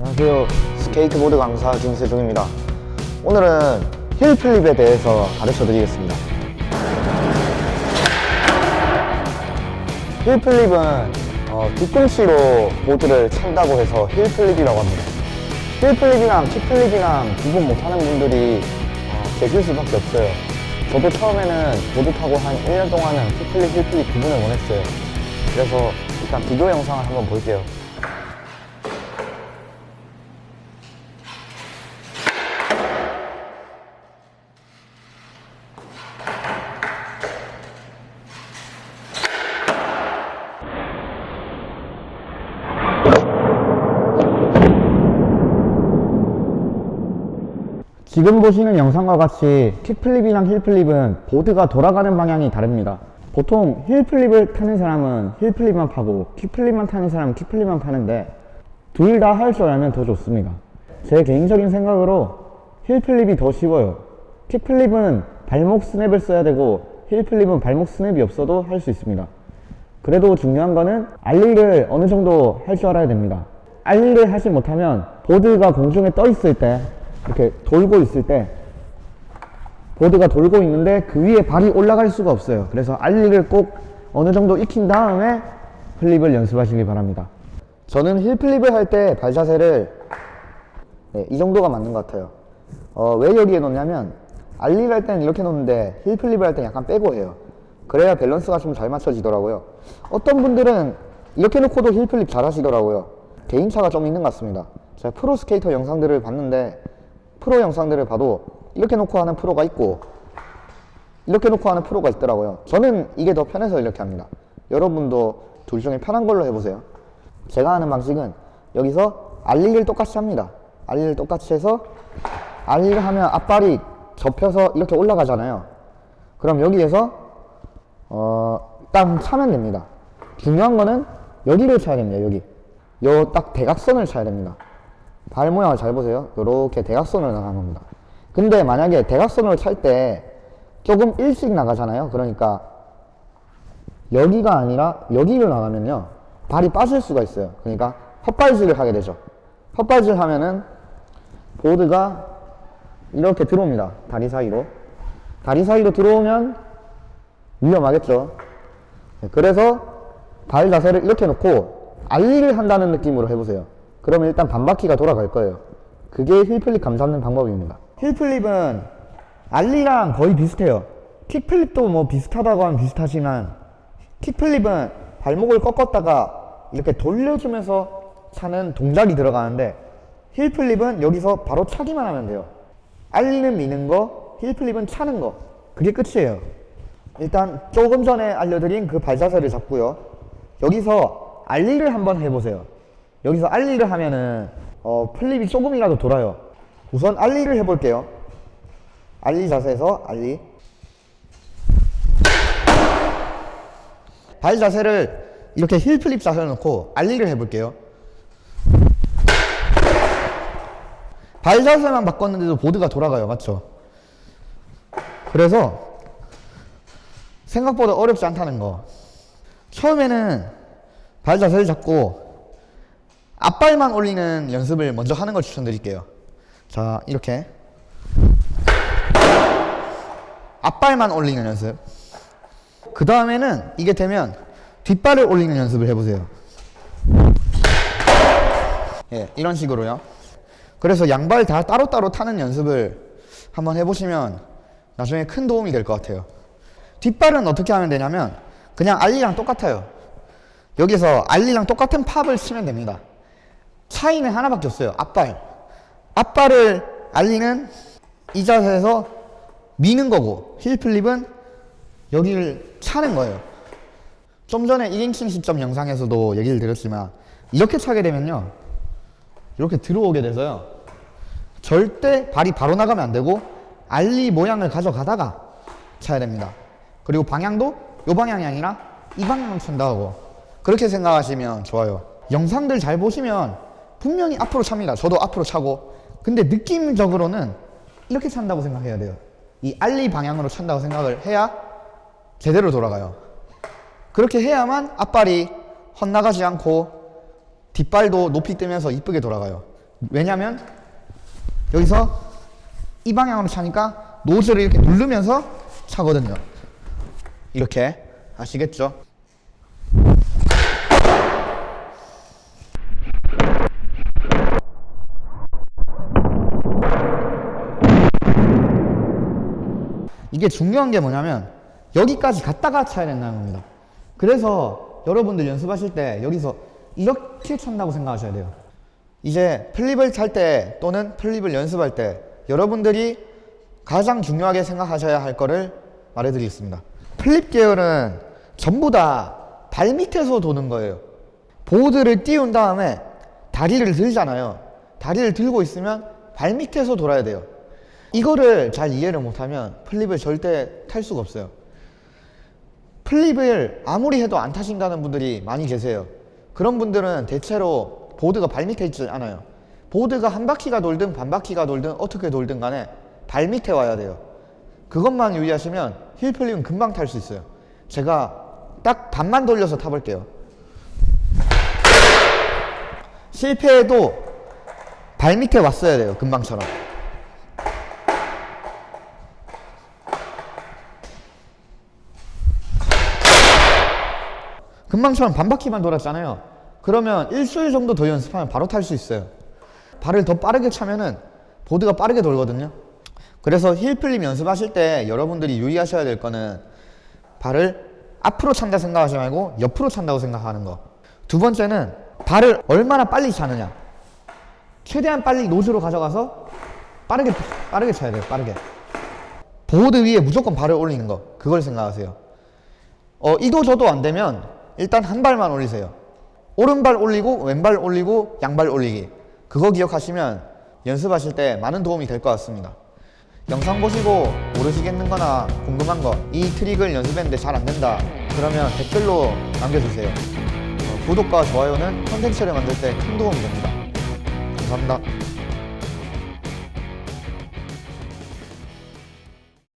안녕하세요. 스케이트보드 강사 김세중입니다. 오늘은 heel flip에 대해서 가르쳐 드리겠습니다. heel flip은 어, 뒤꿈치로 보드를 찬다고 해서 heel flip이라고 합니다. heel flip이랑 kick flip이랑 구분 못하는 분들이 어, 계실 수밖에 없어요. 저도 처음에는 보드 타고 한 1년 동안은 kick flip, heel flip 구분을 못했어요. 그래서 일단 비교 영상을 한번 볼게요. 지금 보시는 영상과 같이 킥플립이랑 힐플립은 보드가 돌아가는 방향이 다릅니다. 보통 heel flip을 타는 사람은 heel flip만 파고 kick flip만 타는 사람은 kick flip만 파는데 둘 다 할 줄 알면 더 좋습니다. 제 개인적인 생각으로 heel flip이 더 쉬워요. kick flip은 발목 스냅을 써야 되고 heel flip은 발목 스냅이 없어도 할 수 있습니다. 그래도 중요한 거는 ollie를 어느 정도 할 줄 알아야 됩니다. ollie를 하지 못하면 보드가 공중에 떠 있을 때 이렇게 돌고 있을 때 보드가 돌고 있는데 그 위에 발이 올라갈 수가 없어요. 그래서 ollie를 꼭 어느 정도 익힌 다음에 flip을 연습하시기 바랍니다. 저는 heel flip을 할 때 발 자세를 네, 이 정도가 맞는 것 같아요. 어, 왜 여기에 놓냐면 ollie를 할 때는 이렇게 놓는데 heel flip을 할 때는 약간 빼고 해요. 그래야 밸런스가 좀 잘 맞춰지더라고요. 어떤 분들은 이렇게 놓고도 heel flip 잘 하시더라고요. 개인차가 좀 있는 것 같습니다. 제가 프로 스케이터 영상들을 봤는데 프로 영상들을 봐도 이렇게 놓고 하는 프로가 있고 이렇게 놓고 하는 프로가 있더라고요. 저는 이게 더 편해서 이렇게 합니다. 여러분도 둘 중에 편한 걸로 해보세요. 제가 하는 방식은 여기서 알리를 똑같이 합니다. 알리를 똑같이 해서 알리를 하면 앞발이 접혀서 이렇게 올라가잖아요. 그럼 여기에서 어, 딱 차면 됩니다. 중요한 거는 여기를 차야 됩니다. 여기. 요 딱 대각선을 차야 됩니다. 발 모양을 잘 보세요. 요렇게 대각선으로 나가는 겁니다. 근데 만약에 대각선으로 찰 때 조금 일찍 나가잖아요. 그러니까 여기가 아니라 여기로 나가면요. 발이 빠질 수가 있어요. 그러니까 헛발질을 하게 되죠. 헛발질 하면은 보드가 이렇게 들어옵니다. 다리 사이로. 다리 사이로 들어오면 위험하겠죠. 네, 그래서 발 자세를 이렇게 놓고 ollie를 한다는 느낌으로 해보세요. 그러면 일단 반바퀴가 돌아갈 거예요. 그게 heel flip 감잡는 방법입니다. heel flip은 ollie랑 거의 비슷해요. kick flip도 뭐 비슷하다고 하면 비슷하지만 kick flip은 발목을 꺾었다가 이렇게 돌려주면서 차는 동작이 들어가는데 heel flip은 여기서 바로 차기만 하면 돼요. ollie는 미는 거, heel flip은 차는 거. 그게 끝이에요. 일단 조금 전에 알려드린 그 발자세를 잡고요. 여기서 ollie를 한번 해보세요. 여기서 ollie를 하면은 어, flip이 조금이라도 돌아요. 우선 ollie를 해볼게요. ollie 자세에서 ollie. 발 자세를 이렇게 heel flip 자세를 놓고 ollie를 해볼게요. 발 자세만 바꿨는데도 보드가 돌아가요. 맞죠? 그래서 생각보다 어렵지 않다는 거. 처음에는 발 자세를 잡고 앞발만 올리는 연습을 먼저 하는 걸 추천드릴게요. 자, 이렇게. 앞발만 올리는 연습. 그 다음에는 이게 되면 뒷발을 올리는 연습을 해보세요. 예, 이런 식으로요. 그래서 양발 다 따로따로 타는 연습을 한번 해보시면 나중에 큰 도움이 될 것 같아요. 뒷발은 어떻게 하면 되냐면 그냥 알리랑 똑같아요. 여기서 알리랑 똑같은 팝을 치면 됩니다. 차이는 하나밖에 없어요. 앞발. 앞발을 알리는 이 자세에서 미는 거고 힐 플립은 여기를 차는 거예요. 좀 전에 1인칭 시점 영상에서도 얘기를 드렸지만 이렇게 차게 되면요. 이렇게 들어오게 돼서요. 절대 발이 바로 나가면 안 되고 알리 모양을 가져가다가 차야 됩니다. 그리고 방향도 이 방향이 아니라 이 방향으로 찬다고 그렇게 생각하시면 좋아요. 영상들 잘 보시면 분명히 앞으로 찹니다. 저도 앞으로 차고 근데 느낌적으로는 이렇게 찬다고 생각해야 돼요. 이 알리 방향으로 찬다고 생각을 해야 제대로 돌아가요. 그렇게 해야만 앞발이 헛나가지 않고 뒷발도 높이 뜨면서 이쁘게 돌아가요. 왜냐면 여기서 이 방향으로 차니까 노즐을 이렇게 누르면서 차거든요. 이렇게 아시겠죠? 이게 중요한 게 뭐냐면 여기까지 갔다가 차야 된다는 겁니다. 그래서 여러분들 연습하실 때 여기서 이렇게 찬다고 생각하셔야 돼요. 이제 flip을 찰 때 또는 flip을 연습할 때 여러분들이 가장 중요하게 생각하셔야 할 거를 말해드리겠습니다. flip 계열은 전부 다 발 밑에서 도는 거예요. 보드를 띄운 다음에 다리를 들잖아요. 다리를 들고 있으면 발 밑에서 돌아야 돼요. 이거를 잘 이해를 못하면 flip을 절대 탈 수가 없어요. flip을 아무리 해도 안 타신다는 분들이 많이 계세요. 그런 분들은 대체로 보드가 발 밑에 있지 않아요. 보드가 한 바퀴가 돌든 반 바퀴가 돌든 어떻게 돌든 간에 발 밑에 와야 돼요. 그것만 유의하시면 heel flip은 금방 탈 수 있어요. 제가 딱 반만 돌려서 타볼게요. 실패해도 발 밑에 왔어야 돼요. 금방처럼. 금방처럼 반바퀴만 돌았잖아요. 그러면 일주일 정도 더 연습하면 바로 탈 수 있어요. 발을 더 빠르게 차면은 보드가 빠르게 돌거든요. 그래서 힐플립 연습하실 때 여러분들이 유의하셔야 될 거는 발을 앞으로 찬다 생각하지 말고 옆으로 찬다고 생각하는 거. 두 번째는 발을 얼마나 빨리 차느냐. 최대한 빨리 노즈로 가져가서 빠르게 빠르게 차야 돼요. 빠르게. 보드 위에 무조건 발을 올리는 거. 그걸 생각하세요. 어, 이도 저도 안 되면 일단 한 발만 올리세요. 오른발 올리고 왼발 올리고 양발 올리기. 그거 기억하시면 연습하실 때 많은 도움이 될 것 같습니다. 영상 보시고 모르시겠는 거나 궁금한 거 이 트릭을 연습했는데 잘 안 된다 그러면 댓글로 남겨주세요. 어, 구독과 좋아요는 컨텐츠를 만들 때 큰 도움이 됩니다. 감사합니다.